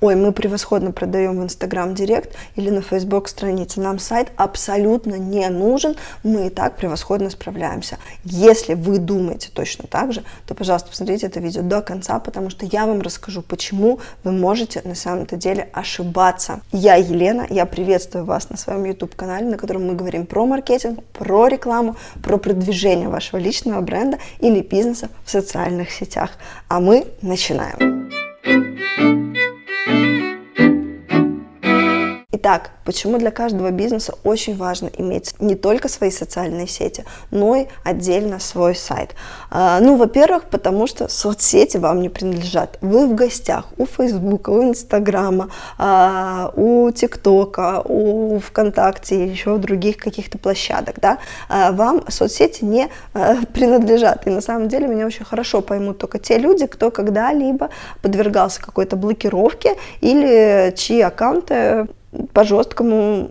ой, мы превосходно продаем в Инстаграм Директ или на Фейсбук странице, нам сайт абсолютно не нужен, мы и так превосходно справляемся. Если вы думаете точно так же, то, пожалуйста, посмотрите это видео до конца, потому что я вам расскажу, почему вы можете на самом-то деле ошибаться. Я Елена, я приветствую вас на своем YouTube-канале, на котором мы говорим про маркетинг, про рекламу, про продвижение вашего личного бренда или бизнеса в социальных сетях. А мы начинаем. Итак, почему для каждого бизнеса очень важно иметь не только свои социальные сети, но и отдельно свой сайт? А, ну, во-первых, потому что соцсети вам не принадлежат. Вы в гостях у Фейсбука, у Инстаграма, а, у ТикТока, у ВКонтакте, еще у других каких-то площадок, да? А, вам соцсети не принадлежат. И на самом деле меня очень хорошо поймут только те люди, кто когда-либо подвергался какой-то блокировке или чьи аккаунты по-жесткому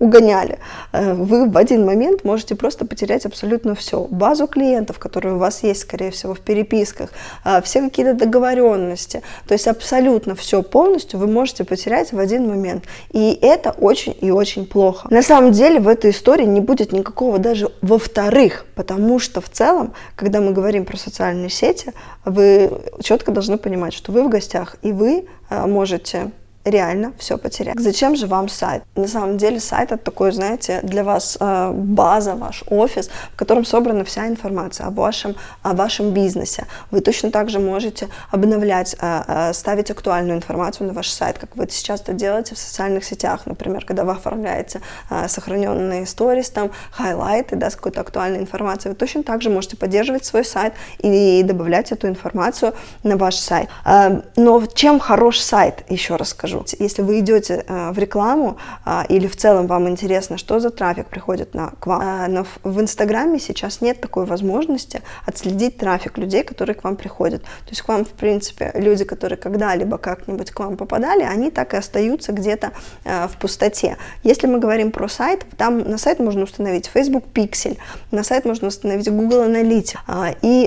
угоняли. Э, вы в один момент можете просто потерять абсолютно все. Базу клиентов, которые у вас есть, скорее всего, в переписках, э, все какие-то договоренности. То есть абсолютно все полностью вы можете потерять в один момент. И это очень и очень плохо. На самом деле в этой истории не будет никакого даже во-вторых, потому что в целом, когда мы говорим про социальные сети, вы четко должны понимать, что вы в гостях, и вы э, можете реально все потерять. Зачем же вам сайт? На самом деле сайт это такой, знаете, для вас э, база, ваш офис, в котором собрана вся информация о вашем, о вашем бизнесе. Вы точно так же можете обновлять, э, э, ставить актуальную информацию на ваш сайт, как вы сейчас это делаете в социальных сетях, например, когда вы оформляете сохраненные сторис, там, хайлайты, да, с какой-то актуальной информацией. Вы точно так же можете поддерживать свой сайт и добавлять эту информацию на ваш сайт. Но чем хорош сайт, еще раз скажу, скажу. Если вы идете э, в рекламу э, или в целом вам интересно, что за трафик приходит на, к вам, э, но в, Инстаграме сейчас нет такой возможности отследить трафик людей, которые к вам приходят. То есть к вам, в принципе, люди, которые когда-либо как-нибудь к вам попадали, они так и остаются где-то э, в пустоте. Если мы говорим про сайт, там на сайт можно установить Facebook Pixel, на сайт можно установить Google Analytics, э, и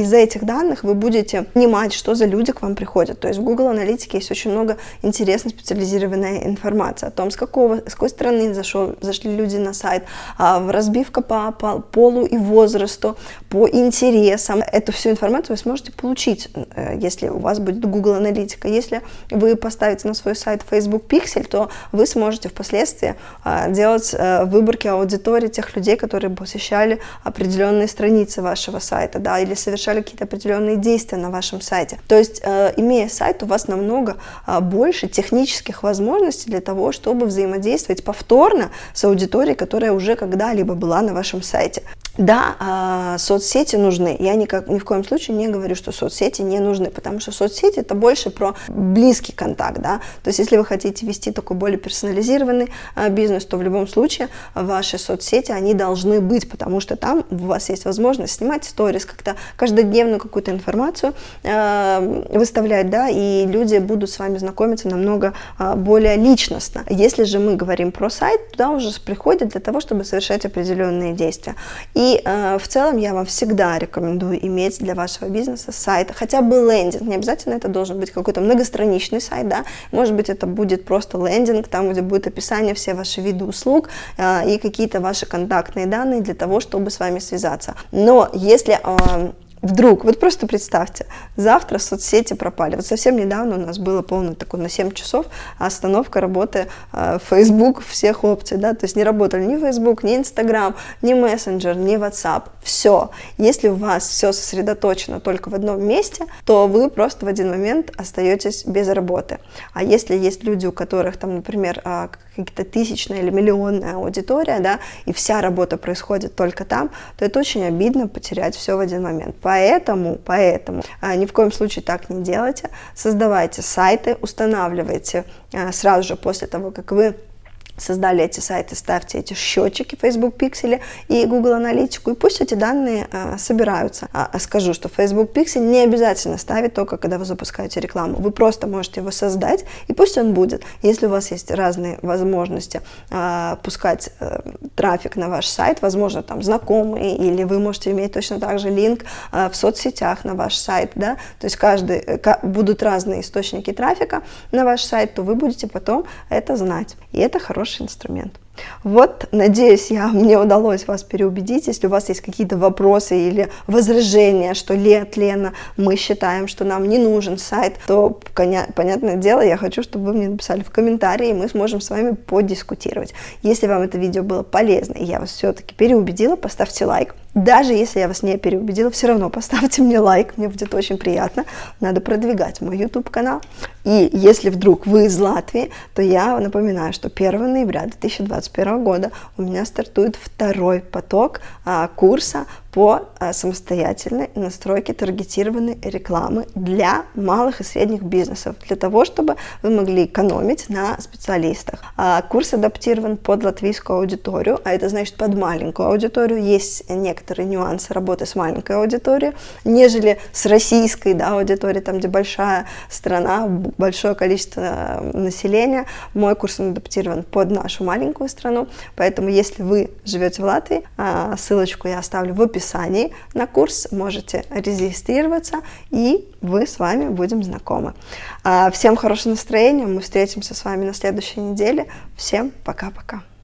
из-за этих данных вы будете понимать, что за люди к вам приходят. То есть в Google Analytics есть очень много интересных интересная специализированная информация о том, с, какого, с какой стороны зашел, зашли люди на сайт, а, разбивка по, по полу и возрасту, по интересам. Эту всю информацию вы сможете получить, э, если у вас будет Google Аналитика. Если вы поставите на свой сайт Facebook Pixel, то вы сможете впоследствии а, делать э, выборки аудитории тех людей, которые посещали определенные страницы вашего сайта, да, или совершали какие-то определенные действия на вашем сайте. То есть, э, имея сайт, у вас намного а, больше технических возможностей для того, чтобы взаимодействовать повторно с аудиторией, которая уже когда-либо была на вашем сайте. Да, э, соцсети нужны. Я никак, ни в коем случае не говорю, что соцсети не нужны, потому что соцсети это больше про близкий контакт. Да? То есть если вы хотите вести такой более персонализированный э, бизнес, то в любом случае ваши соцсети, они должны быть, потому что там у вас есть возможность снимать сторис, как-то каждодневную какую-то информацию э, выставлять, да, и люди будут с вами знакомиться намного более личностно. Если же мы говорим про сайт, туда уже приходят для того, чтобы совершать определенные действия. И и э, в целом я вам всегда рекомендую иметь для вашего бизнеса сайт, хотя бы лендинг, не обязательно это должен быть какой-то многостраничный сайт, да, может быть это будет просто лендинг, там где будет описание все ваши виды услуг э, и какие-то ваши контактные данные для того, чтобы с вами связаться. Но если э, Вдруг, вот просто представьте, завтра соцсети пропали. Вот совсем недавно у нас было полное такое на 7 часов остановка работы э, Facebook всех опций, да, то есть не работали ни Facebook, ни Instagram, ни Messenger, ни WhatsApp, все. Если у вас все сосредоточено только в одном месте, то вы просто в один момент остаетесь без работы. А если есть люди, у которых там, например, э, какие-то тысячная или миллионная аудитория, да, и вся работа происходит только там, то это очень обидно потерять все в один момент. Поэтому а, ни в коем случае так не делайте. Создавайте сайты, устанавливайте а, сразу же после того, как вы создали эти сайты, ставьте эти счетчики Facebook Pixel и Google Аналитику, и пусть эти данные а, собираются. А, а скажу, что Facebook Pixel не обязательно ставить только, когда вы запускаете рекламу. Вы просто можете его создать, и пусть он будет. Если у вас есть разные возможности а, пускать а, трафик на ваш сайт, возможно, там знакомые, или вы можете иметь точно так же линк а, в соцсетях на ваш сайт, да, то есть каждый, э, будут разные источники трафика на ваш сайт, то вы будете потом это знать. И это хороший инструмент. Вот, надеюсь, я, мне удалось вас переубедить. Если у вас есть какие-то вопросы или возражения, что Лет, Лена, мы считаем, что нам не нужен сайт, то, понятное дело, я хочу, чтобы вы мне написали в комментарии, и мы сможем с вами подискутировать. Если вам это видео было полезно, и я вас все-таки переубедила, поставьте лайк. Даже если я вас не переубедила, все равно поставьте мне лайк, мне будет очень приятно. Надо продвигать мой YouTube канал. И если вдруг вы из Латвии, то я напоминаю, что 1 ноября 2021 года у меня стартует второй поток а, курса по а, самостоятельной настройке таргетированной рекламы для малых и средних бизнесов, для того, чтобы вы могли экономить на специалистах. А, курс адаптирован под латвийскую аудиторию, а это значит под маленькую аудиторию. Есть некоторые нюансы работы с маленькой аудиторией, нежели с российской да, аудиторией, там, где большая страна, большое количество населения. Мой курс адаптирован под нашу маленькую страну, поэтому если вы живете в Латвии, а, ссылочку я оставлю в описании описании на курс, можете регистрироваться, и вы с вами будем знакомы. А, всем хорошего настроения, мы встретимся с вами на следующей неделе. Всем пока-пока.